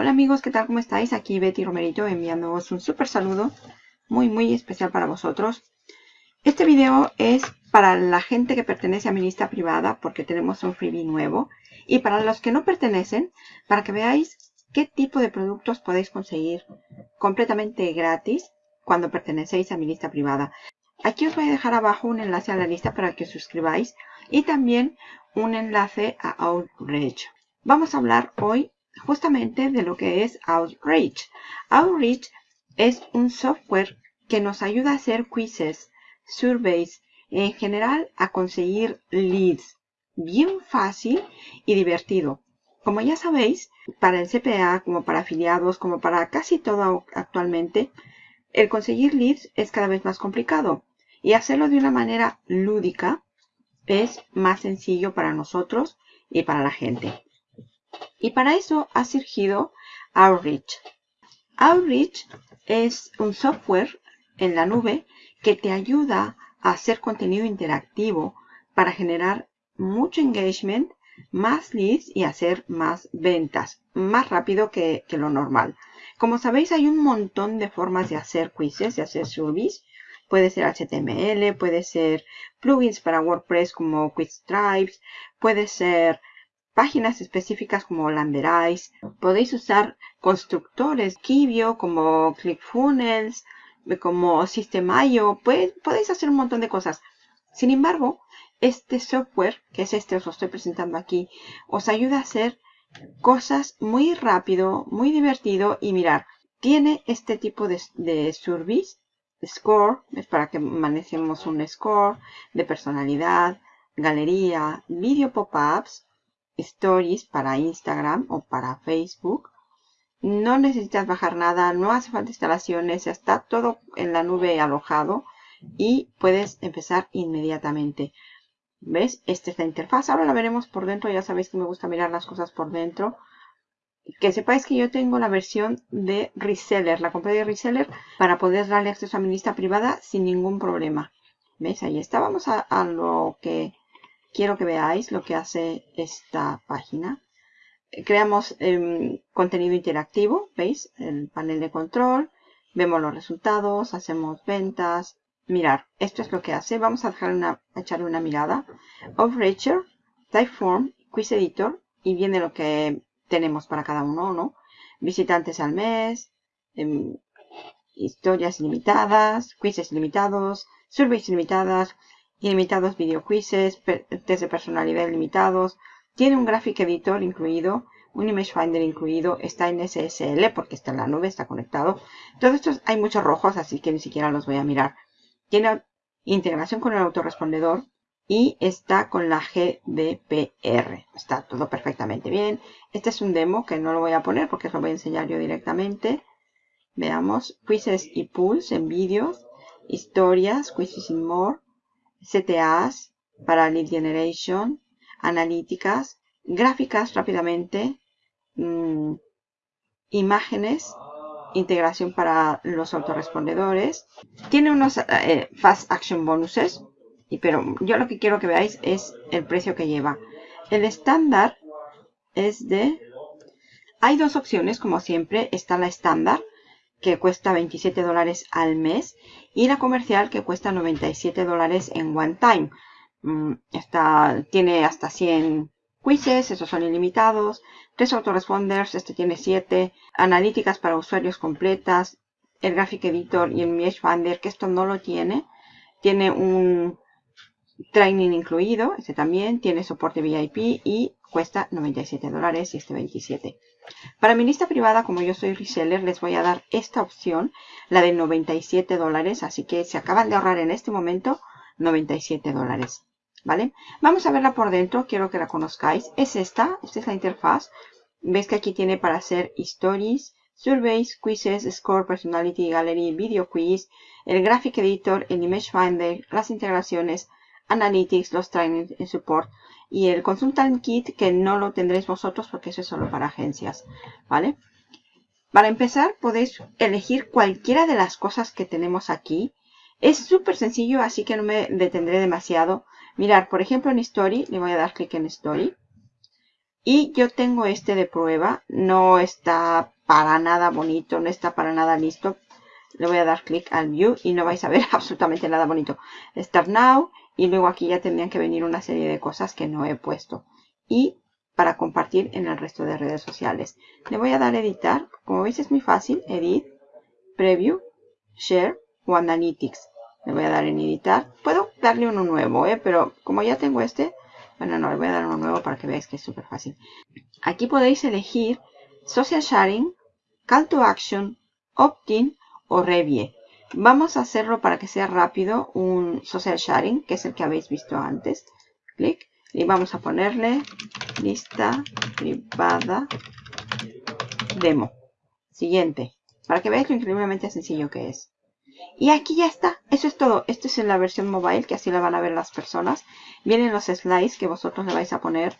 Hola amigos, ¿qué tal? ¿Cómo estáis? Aquí Betty Romerito enviándoos un súper saludo muy muy especial para vosotros. Este video es para la gente que pertenece a mi lista privada porque tenemos un freebie nuevo y para los que no pertenecen para que veáis qué tipo de productos podéis conseguir completamente gratis cuando pertenecéis a mi lista privada. Aquí os voy a dejar abajo un enlace a la lista para que suscribáis y también un enlace a Outreach. Vamos a hablar hoy justamente de lo que es Outreach. Outreach es un software que nos ayuda a hacer quizzes, surveys, en general a conseguir leads. Bien fácil y divertido. Como ya sabéis, para el CPA, como para afiliados, como para casi todo actualmente, el conseguir leads es cada vez más complicado. Y hacerlo de una manera lúdica es más sencillo para nosotros y para la gente. Y para eso ha surgido Outreach. Outreach es un software en la nube que te ayuda a hacer contenido interactivo para generar mucho engagement, más leads y hacer más ventas, más rápido que, lo normal. Como sabéis, hay un montón de formas de hacer quizzes, de hacer surveys. Puede ser HTML, puede ser plugins para WordPress como Quiztribes, puede ser páginas específicas como Landerize. Podéis usar constructores Kibio como ClickFunnels, como System.io. Podéis hacer un montón de cosas. Sin embargo, este software, que es este, os lo estoy presentando aquí, os ayuda a hacer cosas muy rápido, muy divertido y mirar, tiene este tipo de, de surveys, score, es para que manejemos un score de personalidad, galería, video pop-ups, Stories para Instagram o para Facebook. No necesitas bajar nada, no hace falta instalaciones, está todo en la nube alojado y puedes empezar inmediatamente. ¿Ves? Esta es la interfaz. Ahora la veremos por dentro. Ya sabéis que me gusta mirar las cosas por dentro. Que sepáis que yo tengo la versión de reseller. La compré de reseller para poder darle acceso a mi lista privada sin ningún problema. ¿Ves? Ahí está. Vamos a, a lo que quiero que veáis lo que hace esta página. Creamos em, contenido interactivo, ¿veis? El panel de control, vemos los resultados, hacemos ventas. Mirar, esto es lo que hace. Vamos a, dejar una, echarle una mirada. Type Typeform, Quiz Editor, y viene lo que tenemos para cada uno, ¿no? Visitantes al mes, em, historias ilimitadas, quizzes ilimitados, surveys ilimitadas, ilimitados video quizzes, test de personalidad ilimitados. Tiene un Graphic Editor incluido, un Image Finder incluido, está en SSL porque está en la nube, está conectado. Todos estos hay muchos rojos, así que ni siquiera los voy a mirar. Tiene integración con el autorrespondedor y está con la GDPR. Está todo perfectamente bien. Este es un demo que no lo voy a poner porque lo voy a enseñar yo directamente. Veamos, quizzes y pools en vídeos, historias, quizzes y more, CTAs para lead generation, analíticas, gráficas rápidamente, mm, imágenes, integración para los autorrespondedores. Tiene unos eh, fast action bonuses, pero yo lo que quiero que veáis es el precio que lleva. El estándar es de... Hay dos opciones, como siempre. Está la estándar, que cuesta 27 dólares al mes y la comercial que cuesta 97 dólares en one time. Mm, tiene hasta 100 quizzes, esos son ilimitados, tres autoresponders, este tiene 7, analíticas para usuarios completas, el Graphic Editor y el Mesh Finder, que esto no lo tiene. Tiene un training incluido, este también, tiene soporte VIP y cuesta 97 dólares y este 27. Para mi lista privada, como yo soy reseller, les voy a dar esta opción, la de 97 dólares. Así que se acaban de ahorrar en este momento 97 dólares. ¿Vale? Vamos a verla por dentro, quiero que la conozcáis. Es esta, esta es la interfaz. Ves que aquí tiene para hacer stories, surveys, quizzes, score, personality, gallery, video quiz, el graphic editor, el image finder, las integraciones, analytics, los trainings en support y el Consultant Kit que no lo tendréis vosotros porque eso es solo para agencias, ¿vale? Para empezar podéis elegir cualquiera de las cosas que tenemos aquí. Es súper sencillo, así que no me detendré demasiado. Mirar, por ejemplo, en Story, le voy a dar clic en Story. Y yo tengo este de prueba. No está para nada bonito, no está para nada listo. Le voy a dar clic al View y no vais a ver absolutamente nada bonito. Start Now y luego aquí ya tendrían que venir una serie de cosas que no he puesto. Y para compartir en el resto de redes sociales. Le voy a dar editar. Como veis es muy fácil. Edit, Preview, Share o Analytics. Le voy a dar en editar. Puedo darle uno nuevo, ¿eh? pero como ya tengo este, bueno, no, le voy a dar uno nuevo para que veáis que es súper fácil. Aquí podéis elegir Social Sharing, Call to Action, Opt-in o Review. Vamos a hacerlo para que sea rápido un Social Sharing, que es el que habéis visto antes. Clic y vamos a ponerle lista privada demo. Siguiente. Para que veáis lo increíblemente sencillo que es. Y aquí ya está. Eso es todo. Esto es en la versión mobile, que así la van a ver las personas. Vienen los slides que vosotros le vais a poner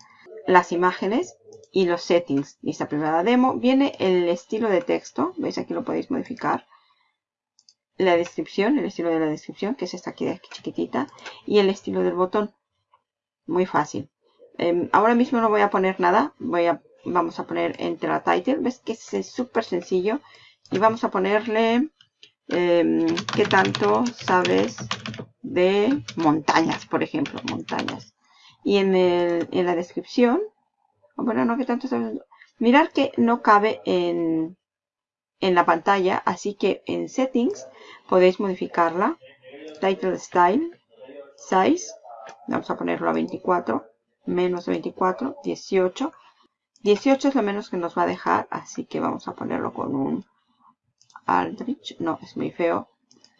las imágenes y los settings. Lista privada demo. Viene el estilo de texto. ¿Veis? Aquí lo podéis modificar. La descripción, el estilo de la descripción, que es esta aquí chiquitita. Y el estilo del botón. Muy fácil. Em, ahora mismo no voy a poner nada. Voy a, vamos a poner entre la title. ¿Ves que es súper sencillo? Y vamos a ponerle... Em, ¿Qué tanto sabes de montañas, por ejemplo? Montañas. Y en, el, en la descripción... Bueno, no, ¿qué tanto sabes? Mirar que no cabe en, en la pantalla. Así que en Settings podéis modificarla. Title Style. Size Vamos a ponerlo a 24. Menos 24. 18. 18 es lo menos que nos va a dejar. Así que vamos a ponerlo con un Aldrich. No, es muy feo.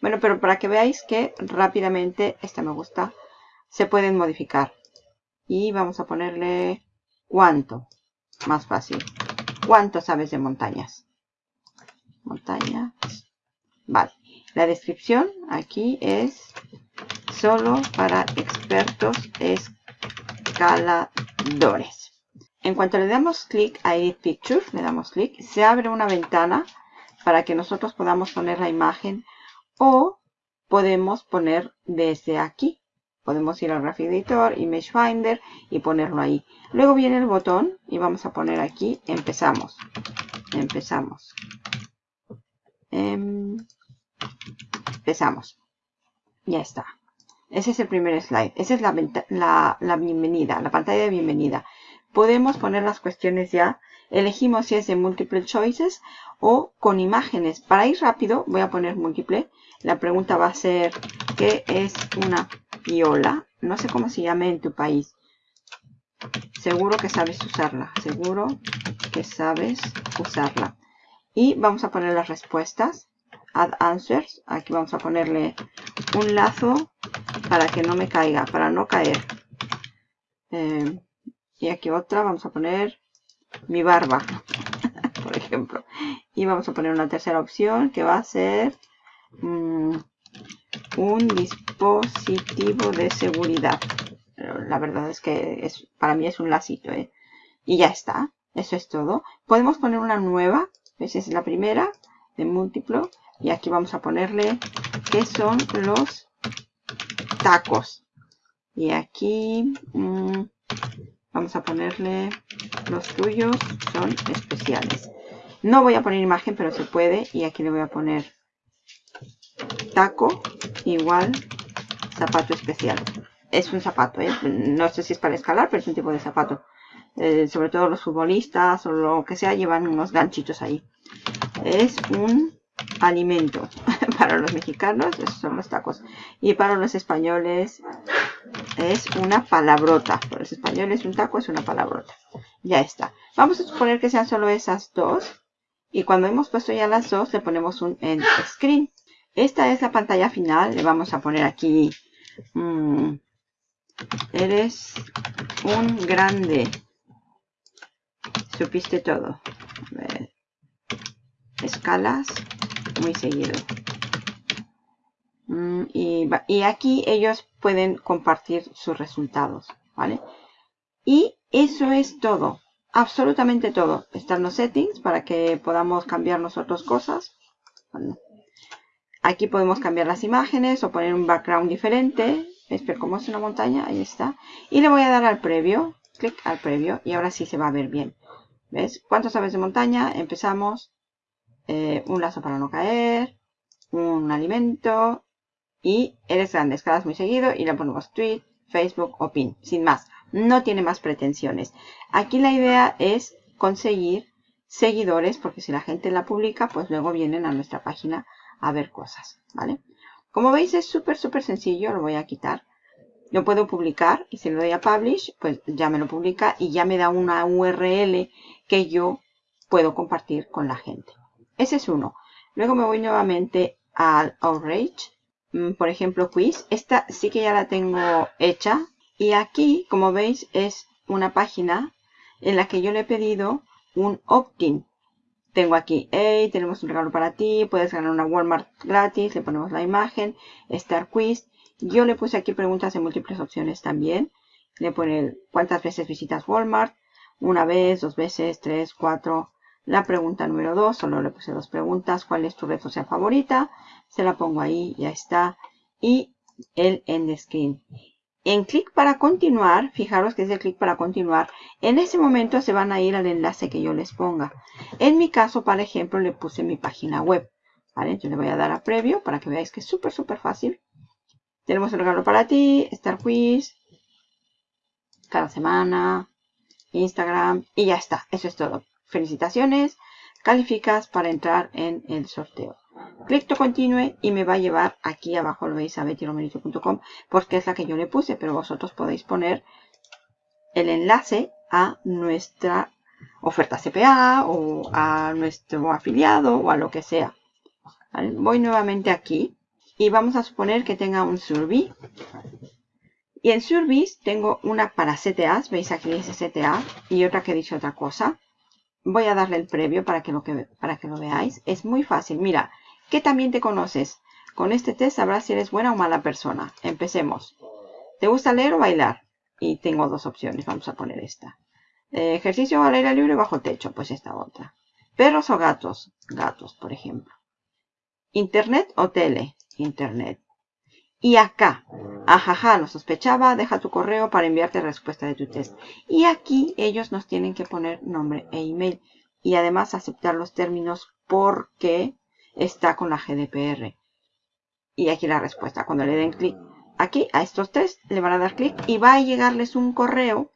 Bueno, pero para que veáis que rápidamente, esta me gusta, se pueden modificar. Y vamos a ponerle cuánto. Más fácil. ¿Cuánto sabes de montañas? Montañas. Vale. La descripción aquí es solo para expertos escaladores. En cuanto le damos clic a Edit Picture, le damos clic, se abre una ventana para que nosotros podamos poner la imagen o podemos poner desde aquí. Podemos ir al Graphic Editor, Image Finder y ponerlo ahí. Luego viene el botón y vamos a poner aquí, empezamos. Empezamos. Em, empezamos. Ya está. Ese es el primer slide. Esa es la, la, bienvenida, la pantalla de bienvenida. Podemos poner las cuestiones ya. Elegimos si es de multiple choices o con imágenes. Para ir rápido voy a poner múltiple. La pregunta va a ser, ¿qué es una piola? No sé cómo se llame en tu país. Seguro que sabes usarla. Seguro que sabes usarla. Y vamos a poner las respuestas. Add answers. Aquí vamos a ponerle un lazo para que no me caiga, para no caer. Eh, y aquí otra, vamos a poner mi barba, por ejemplo. Y vamos a poner una tercera opción que va a ser mm, un dispositivo de seguridad. la verdad es que es, para mí es un lacito. ¿eh? Y ya está. Eso es todo. Podemos poner una nueva. Esa es la primera de múltiplo. Y aquí vamos a ponerle qué son los tacos. Y aquí mm, vamos a ponerle los tuyos son especiales. No voy a poner imagen, pero se puede. Y aquí le voy a poner taco igual zapato especial. Es un zapato, ¿eh? no sé si es para escalar, pero es un tipo de zapato. Eh, sobre todo los futbolistas o lo que sea llevan unos ganchitos ahí. Es un alimento. para los mexicanos, esos son los tacos. Y para los españoles es una palabrota. Para los españoles un taco es una palabrota. Ya está. Vamos a suponer que sean solo esas dos. Y cuando hemos puesto ya las dos, le ponemos un end screen. Esta es la pantalla final. Le vamos a poner aquí... Mm, eres un grande. Supiste todo. Escalas muy seguido. Mm, y, aquí ellos pueden compartir sus resultados, ¿vale? Y eso es todo, absolutamente todo. Están los settings para que podamos cambiar nosotros cosas. Aquí podemos cambiar las imágenes o poner un background diferente. Espera, como es una montaña, ahí está. Y le voy a dar al previo. clic al previo y ahora sí se va a ver bien. ¿Ves? ¿Cuántos aves de montaña? Empezamos. Eh, un lazo para no caer. Un alimento. Y eres grande, escalas muy seguido y le ponemos tweet, Facebook o pin. Sin más. No tiene más pretensiones. Aquí la idea es conseguir seguidores porque si la gente la publica pues luego vienen a nuestra página a ver cosas. ¿Vale? Como veis es súper súper sencillo. Lo voy a quitar. Lo puedo publicar y si le doy a Publish, pues ya me lo publica y ya me da una URL que yo puedo compartir con la gente. Ese es uno. Luego me voy nuevamente al Outrage. Mm, por ejemplo, Quiz. Esta sí que ya la tengo hecha. Y aquí, como veis, es una página en la que yo le he pedido un opt-in. Tengo aquí, hey, tenemos un regalo para ti, puedes ganar una Walmart gratis, le ponemos la imagen, Star Quiz. Yo le puse aquí preguntas en múltiples opciones también. Le pone cuántas veces visitas Walmart. Una vez, dos veces, tres, cuatro. La pregunta número dos, solo le puse dos preguntas. ¿Cuál es tu red social favorita? Se la pongo ahí, ya está. Y el end screen. En clic para continuar, fijaros que es el clic para continuar, en ese momento se van a ir al enlace que yo les ponga. En mi caso, por ejemplo, le puse mi página web. ¿vale? Yo le voy a dar a previo para que veáis que es súper, súper fácil. Tenemos un regalo para ti, Star Quiz, cada semana, Instagram y ya está. Eso es todo. Felicitaciones, calificas para entrar en el sorteo. Clic continue y me va a llevar aquí abajo, lo veis a bettyromerito.com porque es la que yo le puse, pero vosotros podéis poner el enlace a nuestra oferta CPA o a nuestro afiliado o a lo que sea. Voy nuevamente aquí y vamos a suponer que tenga un survey. Y en surveys tengo una para CTAs, veis aquí dice CTA, y otra que dice otra cosa. Voy a darle el previo para que, lo que, para que lo veáis. Es muy fácil. Mira, que también te conoces. Con este test sabrás si eres buena o mala persona. Empecemos. ¿Te gusta leer o bailar? Y tengo dos opciones. Vamos a poner esta. Eh, ejercicio al aire libre bajo techo. Pues esta otra. Perros o gatos. Gatos, por ejemplo. Internet o tele. Internet. Y acá, ajaja, lo sospechaba, deja tu correo para enviarte respuesta de tu test. Y aquí ellos nos tienen que poner nombre e email. Y además aceptar los términos porque está con la GDPR. Y aquí la respuesta. Cuando le den clic aquí a estos tres, le van a dar clic y va a llegarles un correo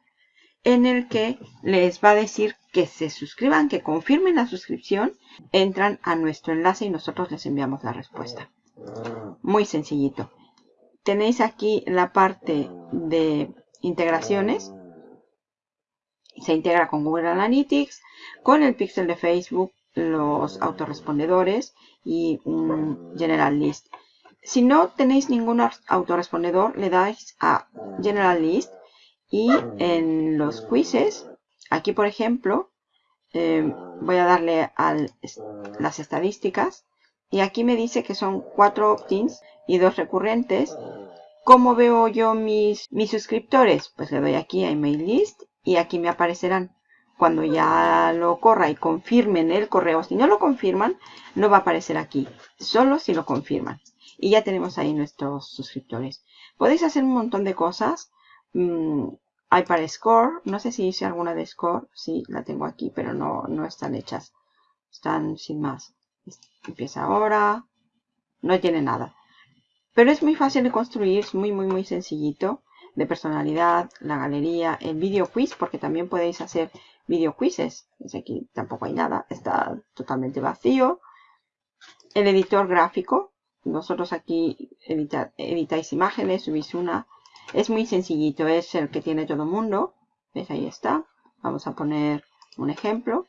en el que les va a decir que se suscriban, que confirmen la suscripción, entran a nuestro enlace y nosotros les enviamos la respuesta. Muy sencillito. Tenéis aquí la parte de integraciones. Se integra con Google Analytics, con el pixel de Facebook, los autorrespondedores y un General List. Si no tenéis ningún autorrespondedor, le dais a General List y en los quizzes, aquí por ejemplo, eh, voy a darle a las estadísticas y aquí me dice que son cuatro opt-ins y dos recurrentes. ¿Cómo veo yo mis, mis suscriptores? Pues le doy aquí a Email List y aquí me aparecerán. Cuando ya lo corra y confirmen el correo, si no lo confirman, no va a aparecer aquí. Solo si lo confirman. Y ya tenemos ahí nuestros suscriptores. Podéis hacer un montón de cosas. Mm, hay para Score. No sé si hice alguna de Score. Sí, la tengo aquí, pero no, no están hechas. Están sin más. Empieza ahora. No tiene nada. Pero es muy fácil de construir, es muy, muy, muy sencillito. De personalidad, la galería, el video quiz, porque también podéis hacer video quizzes. aquí tampoco hay nada, está totalmente vacío. El editor gráfico. Nosotros aquí editáis imágenes, subís una. Es muy sencillito, es el que tiene todo el mundo. ¿Ves? Ahí está. Vamos a poner un ejemplo.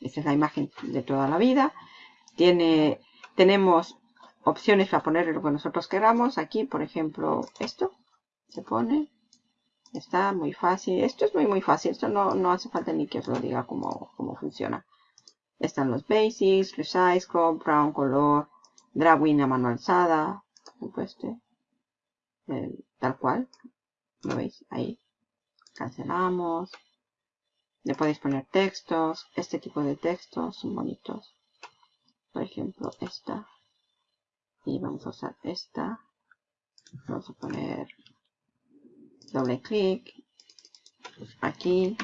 Esta es la imagen de toda la vida. Tiene, tenemos opciones para poner lo que nosotros queramos. Aquí, por ejemplo, esto se pone. Está muy fácil. Esto es muy, muy fácil. Esto no, no hace falta ni que os lo diga cómo, cómo funciona. Están los basics, resize, crop, brown, color, drawing a mano alzada. Este, tal cual. ¿Lo veis? Ahí. Cancelamos. Le podéis poner textos. Este tipo de textos son bonitos por ejemplo esta y vamos a usar esta vamos a poner doble clic aquí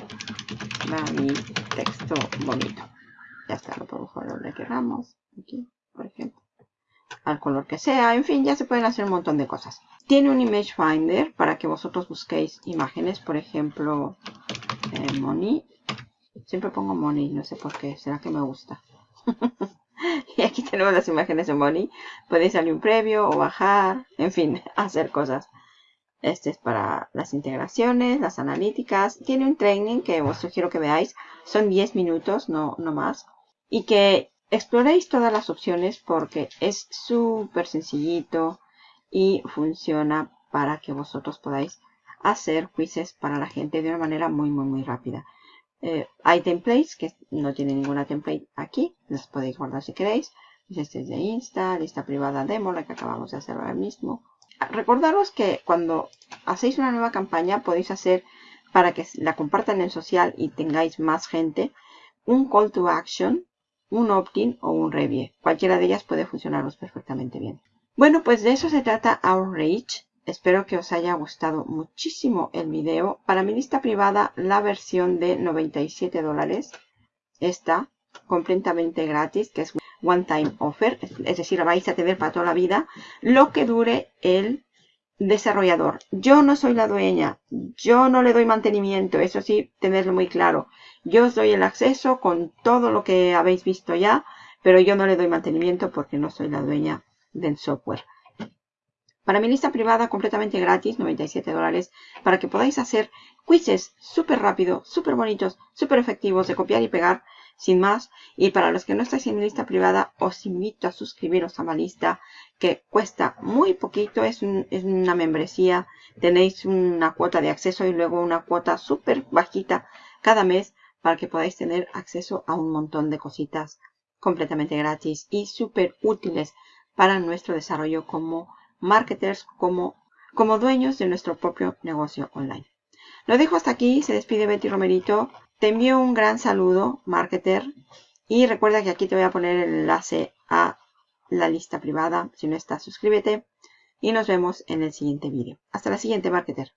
va mi texto bonito. Ya está, lo podemos poner donde queramos. Aquí, por ejemplo. Al color que sea. En fin, ya se pueden hacer un montón de cosas. Tiene un Image Finder para que vosotros busquéis imágenes. Por ejemplo, eh, Money. Siempre pongo Money, no sé por qué. ¿Será que me gusta? y aquí tenemos las imágenes de Money. Podéis darle un previo o bajar. En fin, hacer cosas. Este es para las integraciones, las analíticas. Tiene un training que os sugiero que veáis. Son 10 minutos, no, no más. Y que exploréis todas las opciones porque es súper sencillito y funciona para que vosotros podáis hacer quizzes para la gente de una manera muy, muy, muy rápida. Eh, hay templates que no tiene ninguna template aquí. Las podéis guardar si queréis. Este es de Insta, lista privada demo, la que acabamos de hacer ahora mismo recordaros que cuando hacéis una nueva campaña podéis hacer para que la compartan en social y tengáis más gente un call to action, un opt-in o un review. Cualquiera de ellas puede funcionaros perfectamente bien. Bueno, pues de eso se trata Outreach. Espero que os haya gustado muchísimo el video. Para mi lista privada, la versión de 97 dólares está completamente gratis, que es one time offer, es decir, vais a tener para toda la vida lo que dure el desarrollador. Yo no soy la dueña, yo no le doy mantenimiento, eso sí, tenerlo muy claro. Yo os doy el acceso con todo lo que habéis visto ya, pero yo no le doy mantenimiento porque no soy la dueña del software. Para mi lista privada completamente gratis, 97 dólares, para que podáis hacer quizzes súper rápido, súper bonitos, súper efectivos de copiar y pegar sin más, y para los que no estáis en mi lista privada, os invito a suscribiros a mi lista, que cuesta muy poquito, es, una membresía, tenéis una cuota de acceso y luego una cuota súper bajita cada mes para que podáis tener acceso a un montón de cositas completamente gratis y súper útiles para nuestro desarrollo como marketers, como, como dueños de nuestro propio negocio online. Lo dejo hasta aquí, se despide Betty Romerito. Te envío un gran saludo, marketer. Y recuerda que aquí te voy a poner el enlace a la lista privada. Si no estás, suscríbete. Y nos vemos en el siguiente vídeo. Hasta la siguiente, marketer.